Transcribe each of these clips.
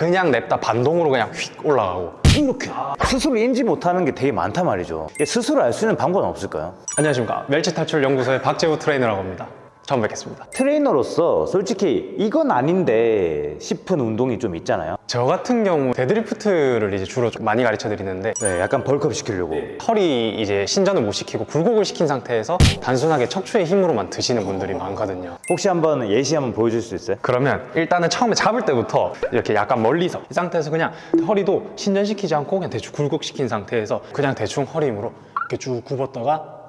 그냥 냅다 반동으로 그냥 휙 올라가고. 이렇게 스스로 인지 못하는 게 되게 많단 말이죠. 스스로 알 수 있는 방법은 없을까요? 안녕하십니까. 멸치 탈출 연구소의 박재우 트레이너라고 합니다 처음 뵙겠습니다. 트레이너로서 솔직히 이건 아닌데 싶은 운동이 좀 있잖아요. 저 같은 경우 deadlift를 이제 주로 좀 많이 가르쳐 드리는데 네 약간 bulk up 시키려고. 허리 이제 신전을 못 시키고 굴곡을 시킨 상태에서 단순하게 척추의 힘으로만 드시는 분들이 많거든요. 혹시 한번 예시 한번 보여줄 수 있어요? 그러면 일단은 처음에 잡을 때부터 이렇게 약간 멀리서 이 상태에서 그냥 허리도 신전시키지 않고 그냥 대충 굴곡시킨 상태에서 그냥 대충 허리 힘으로 이렇게 쭉 굽었다가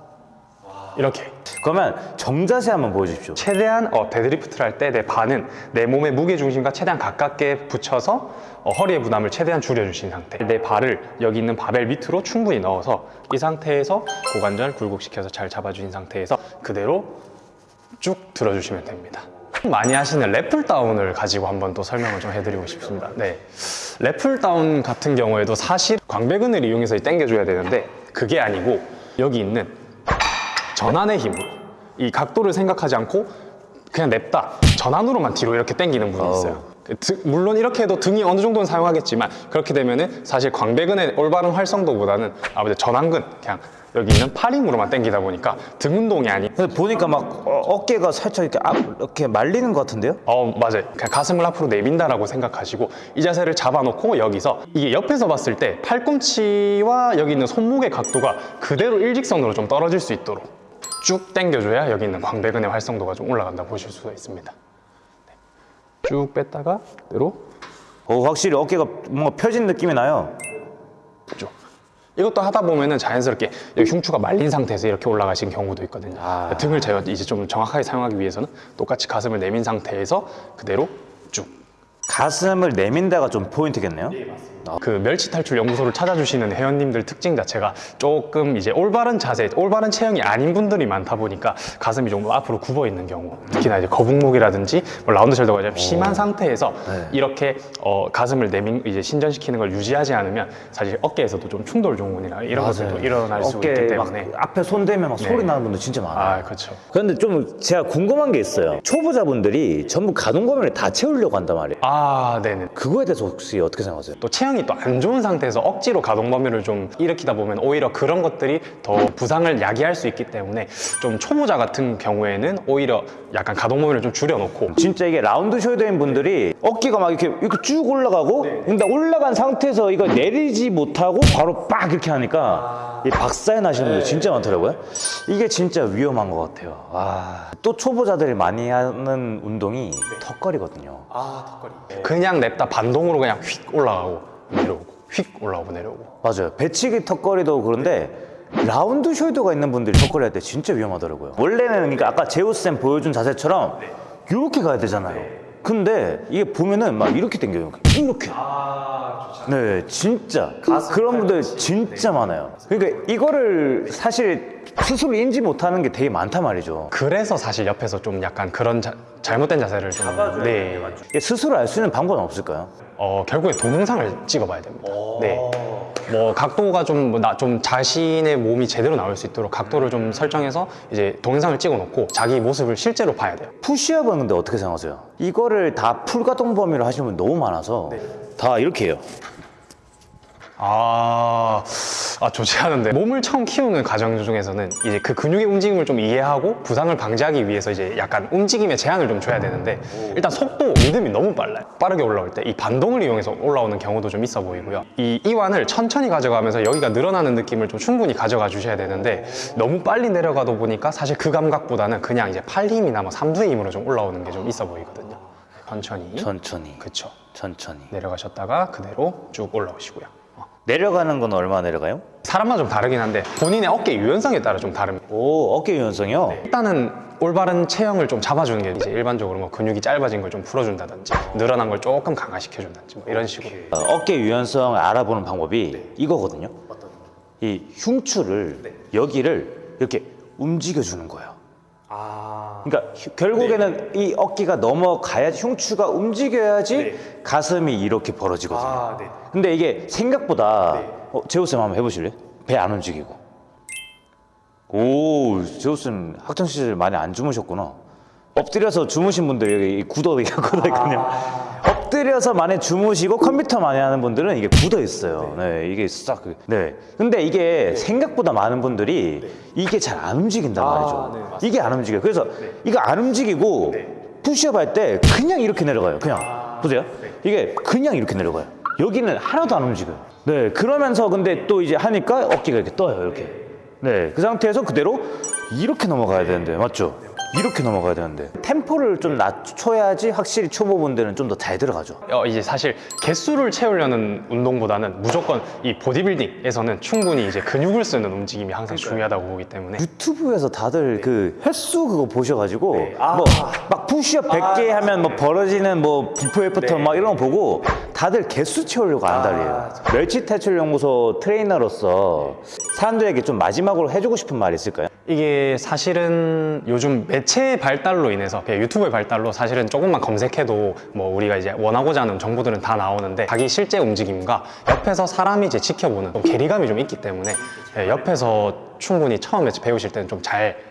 이렇게 그러면 정자세 한번 보여주십시오. 최대한 어, deadlift를 할 때 내 발은 내 몸의 무게 중심과 최대한 가깝게 붙여서 어, 허리의 부담을 최대한 줄여주신 상태. 내 발을 여기 있는 바벨 밑으로 충분히 넣어서 이 상태에서 고관절 굴곡시켜서 잘 잡아주신 상태에서 그대로 쭉 들어주시면 됩니다. 많이 하시는 래플다운을 가지고 한번 또 설명을 좀 해드리고 싶습니다. 네, 래플다운 같은 경우에도 사실 광배근을 이용해서 당겨줘야 되는데 그게 아니고 여기 있는 전환의 힘으로 이 각도를 생각하지 않고 그냥 냅다 전환으로만 뒤로 이렇게 당기는 분이 있어요. 그 등- 물론 이렇게 해도 등이 어느 정도는 사용하겠지만 그렇게 되면은 사실 광배근의 올바른 활성도보다는 아무래도 전완근 그냥 여기 있는 팔 힘으로만 당기다 보니까 등 운동이 아닌 보니까 막 어, 어깨가 살짝 이렇게 앞 이렇게 말리는 것 같은데요? 어 맞아요. 그냥 가슴을 앞으로 내민다라고 생각하시고 이 자세를 잡아놓고 여기서 이게 옆에서 봤을 때 팔꿈치와 여기 있는 손목의 각도가 그대로 일직선으로 좀 떨어질 수 있도록 쭉 당겨줘야 여기 있는 광배근의 활성도가 좀 올라간다 보실 수가 있습니다. 네. 쭉 뺐다가 그대로. 어, 확실히 어깨가 뭔가 펴진 느낌이 나요. 쭉 이것도 하다 보면 은 자연스럽게 여기 흉추가 말린 상태에서 이렇게 올라가신 경우도 있거든요. 아. 등을 제가 이제 좀 정확하게 사용하기 위해서는 똑같이 가슴을 내민 상태에서 그대로 쭉. 가슴을 내민다가 좀 포인트겠네요 그 멸치 탈출 연구소를 찾아주시는 회원님들 특징 자체가 조금 이제 올바른 자세, 올바른 체형이 아닌 분들이 많다 보니까 가슴이 좀 앞으로 굽어 있는 경우, 특히나 이제 거북목이라든지 뭐 라운드 숄더가 좀 심한 상태에서 네. 이렇게 어, 가슴을 내민 이제 신전시키는 걸 유지하지 않으면 사실 어깨에서도 좀 충돌 증후군이나 이런 것들도 일어날 수 있기 때문에 앞에 손 대면 막 소리 네. 나는 분들 진짜 많아요 아 그렇죠. 그런데 좀 제가 궁금한 게 있어요 초보자분들이 전부 가동 범위를 다 채우려고 한단 말이에요 아 네네. 그거에 대해서 혹시 어떻게 생각하세요? 또 체형 이 또 안 좋은 상태에서 억지로 가동 범위를 좀 일으키다 보면 오히려 그런 것들이 더 부상을 야기할 수 있기 때문에 좀 초보자 같은 경우에는 오히려 약간 가동 범위를 좀 줄여놓고. 진짜 이게 라운드 숄더인 분들이 어깨가 막 이렇게 이렇게 쭉 올라가고 근데 올라간 상태에서 이거 내리지 못하고 바로 빡 이렇게 하니까 이 박사에 나시는 분들 진짜 많더라고요. 이게 진짜 위험한 것 같아요. 아, 또 초보자들이 많이 하는 운동이 턱걸이거든요. 아 턱걸이. 그냥 냅다 반동으로 그냥 휙 올라가고 내려오고 휙 올라오고 내려오고. 맞아요. 배치기 턱걸이도 그런데 라운드 숄더가 있는 분들이 턱걸이 할 때 진짜 위험하더라고요. 원래는 그러니까 아까 제우스쌤 보여준 자세처럼 이렇게 가야 되잖아요. 근데 이게 보면은 막 이렇게 당겨요. 이렇게. 네 진짜. 그런 분들 진짜 많아요. 그러니까 이거를 사실 스스로 인지 못하는 게 되게 많단 말이죠 그래서 사실 옆에서 좀 약간 그런 자- 잘못된 자세를 좀 네. 이게 스스로 알 수 있는 방법은 없을까요? 어, 결국에 동영상을 찍어봐야 됩니다. 네. 뭐 각도가 좀나좀 자신의 몸이 제대로 나올 수 있도록 각도를 좀 설정해서 이제 동영상을 찍어놓고 자기 모습을 실제로 봐야 돼요. 푸시업은 근데 어떻게 생각하세요? 이거를 다 풀가동 범위로 하시는 분 너무 많아서 다 이렇게 해요 아, 아 좋지 않은데. 몸을 처음 키우는 과정 중에서는 이제 그 근육의 움직임을 좀 이해하고 부상을 방지하기 위해서 이제 약간 움직임의 제한을 좀 줘야 되는데 일단 속도 리듬이 너무 빨라요. 빠르게 올라올 때 이 반동을 이용해서 올라오는 경우도 좀 있어 보이고요. 이 이완을 천천히 가져가면서 여기가 늘어나는 느낌을 좀 충분히 가져가 주셔야 되는데 너무 빨리 내려가다 보니까 사실 그 감각보다는 그냥 이제 팔 힘이나 뭐 삼두의 힘으로 좀 올라오는 게 좀 있어 보이거든요. 천천히. 천천히. 그쵸. 천천히. 내려가셨다가 그대로 쭉 올라오시고요. 어. 내려가는 건 얼마 내려가요? 사람마다 좀 다르긴 한데 본인의 어깨 유연성에 따라 좀 다릅니다. 오 어깨 유연성이요? 일단은 올바른 체형을 좀 잡아주는 게 이제 일반적으로 뭐 근육이 짧아진 걸 좀 풀어준다든지 늘어난 걸 조금 강화시켜준다든지 뭐 이런 식으로. 어, 어깨 유연성을 알아보는 방법이 이거거든요. 이 흉추를 여기를 이렇게 움직여 주는 거예요. 아. 그러니까 휴- 결국에는 이 어깨가 넘어가야지 흉추가 움직여야지 가슴이 이렇게 벌어지거든요. 아, 네. 근데 이게 생각보다 어, 제우쌤 한번 해보실래요? 배 안 움직이고 오 제우쌤 학창시절 많이 안 주무셨구나 엎드려서 주무신 분들 여기 굳어있거든요 엎- 엎드려서 많이 주무시고 컴퓨터 많이 하는 분들은 이게 굳어 있어요. 네, 이게 싹. 그- 네. 근데 이게 생각보다 많은 분들이 이게 잘 안 움직인단 말이죠. 네, 맞습니다. 이게 안 움직여요. 그래서 이거 안 움직이고 푸시업 할 때 그냥 이렇게 내려가요. 그냥. 보세요. 이게 그냥 이렇게 내려가요. 여기는 하나도 안 움직여요. 네. 그러면서 근데 또 이제 하니까 어깨가 이렇게 떠요. 이렇게. 네. 그 상태에서 그대로 이렇게 넘어가야 되는데. 맞죠? 이렇게 넘어가야 되는데. 템포를 좀 낮춰야지 확실히 초보 분들은 좀 더 잘 들어가죠. 어, 이제 사실 개수를 채우려는 운동보다는 무조건 이 보디빌딩에서는 충분히 이제 근육을 쓰는 움직임이 항상 중요하다고 보기 때문에 유튜브에서 다들 그 횟수 그거 보셔가지고 네. 아. 뭐막 푸시업 100개 하면 뭐 벌어지는 뭐 before after 네. 막 이런 거 보고 다들 개수 채우려고 아, 안달이에요 멸치 탈출 연구소 트레이너로서 사람들에게 좀 마지막으로 해주고 싶은 말 있을까요? 이게 사실은 요즘 매체의 발달로 인해서 유튜브의 발달로 사실은 조금만 검색해도 뭐 우리가 이제 원하고자 하는 정보들은 다 나오는데 자기 실제 움직임과 옆에서 사람이 이제 지켜보는 또 괴리감이 좀 있기 때문에 예, 옆에서 충분히 처음에 배우실 때는 좀 잘